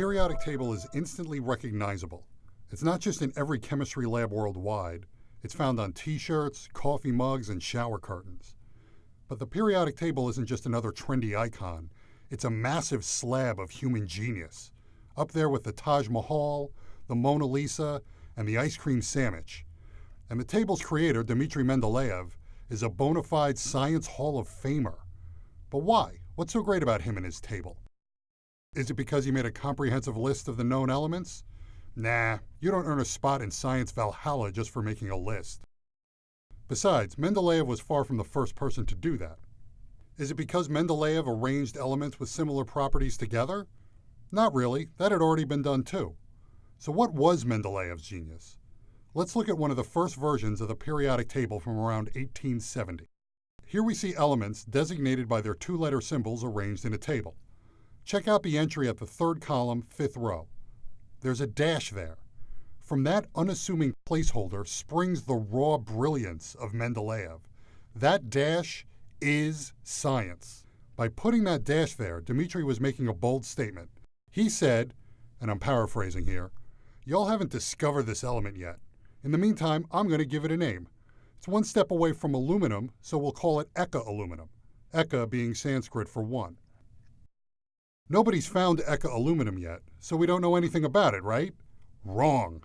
periodic table is instantly recognizable. It's not just in every chemistry lab worldwide, it's found on t shirts, coffee mugs, and shower curtains. But the periodic table isn't just another trendy icon, it's a massive slab of human genius, up there with the Taj Mahal, the Mona Lisa, and the ice cream sandwich. And the table's creator, Dmitry Mendeleev, is a bona fide Science Hall of Famer. But why? What's so great about him and his table? Is it because he made a comprehensive list of the known elements? Nah, you don't earn a spot in Science Valhalla just for making a list. Besides, Mendeleev was far from the first person to do that. Is it because Mendeleev arranged elements with similar properties together? Not really, that had already been done too. So, what was Mendeleev's genius? Let's look at one of the first versions of the periodic table from around 1870. Here we see elements designated by their two letter symbols arranged in a table. Check out the entry at the third column, fifth row. There's a dash there. From that unassuming placeholder springs the raw brilliance of Mendeleev. That dash is science. By putting that dash there, Dmitri was making a bold statement. He said, and I'm paraphrasing here, Y'all haven't discovered this element yet. In the meantime, I'm going to give it a name. It's one step away from aluminum, so we'll call it Eka aluminum, Eka being Sanskrit for one. Nobody's found Eka aluminum yet, so we don't know anything about it, right? Wrong.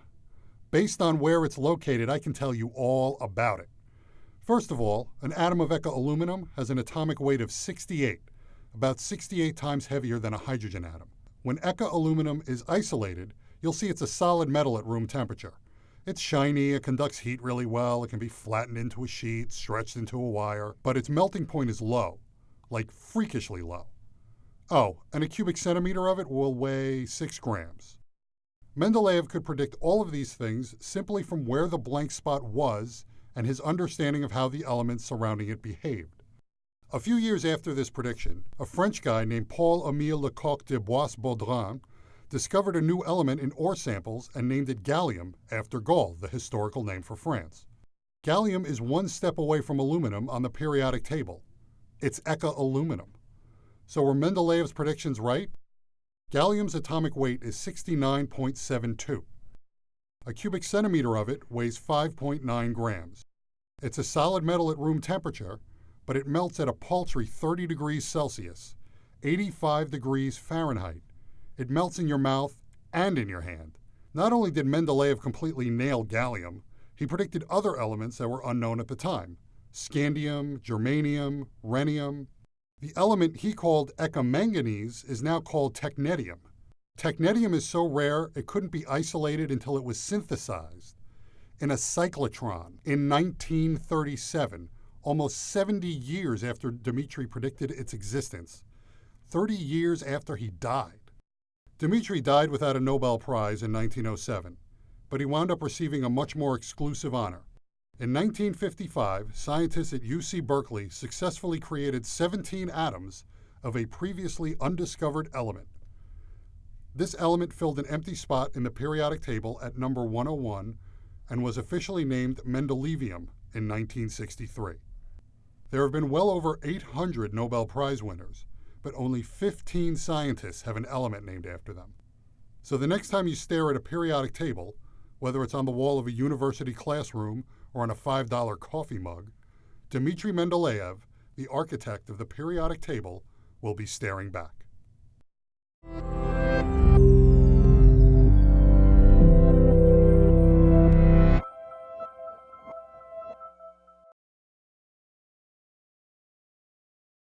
Based on where it's located, I can tell you all about it. First of all, an atom of Eka aluminum has an atomic weight of 68, about 68 times heavier than a hydrogen atom. When Eka aluminum is isolated, you'll see it's a solid metal at room temperature. It's shiny, it conducts heat really well, it can be flattened into a sheet, stretched into a wire, but its melting point is low, like freakishly low. Oh, and a cubic centimeter of it will weigh 6 grams. Mendeleev could predict all of these things simply from where the blank spot was and his understanding of how the elements surrounding it behaved. A few years after this prediction, a French guy named Paul Émile Lecoq de Bois-Baudran discovered a new element in ore samples and named it gallium after Gaul, the historical name for France. Gallium is one step away from aluminum on the periodic table. It's Eka aluminum. So were Mendeleev's predictions right? Gallium's atomic weight is 69.72. A cubic centimeter of it weighs 5.9 grams. It's a solid metal at room temperature, but it melts at a paltry 30 degrees Celsius, 85 degrees Fahrenheit, it melts in your mouth and in your hand. Not only did Mendeleev completely nail gallium, he predicted other elements that were unknown at the time scandium, germanium, rhenium. The element he called ekamanganese is now called technetium. Technetium is so rare it couldn't be isolated until it was synthesized in a cyclotron in 1937, almost 70 years after Dmitri predicted its existence, 30 years after he died. Dmitri died without a Nobel Prize in 1907, but he wound up receiving a much more exclusive honor. In 1955, scientists at UC Berkeley successfully created 17 atoms of a previously undiscovered element. This element filled an empty spot in the periodic table at number 101 and was officially named Mendelevium in 1963. There have been well over 800 Nobel Prize winners, but only 15 scientists have an element named after them. So the next time you stare at a periodic table, whether it's on the wall of a university classroom or on a $5 coffee mug, Dmitry Mendeleev, the architect of the periodic table, will be staring back.